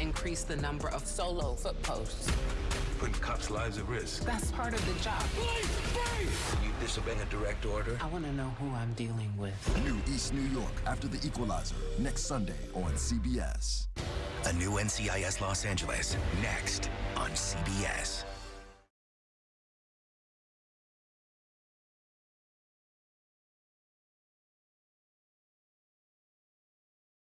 increase the number of solo foot posts. Putting cops' lives at risk. That's part of the job. You disobeying a direct order? I want to know who I'm dealing with. New East New York after the Equalizer next Sunday on CBS. A new NCIS Los Angeles next on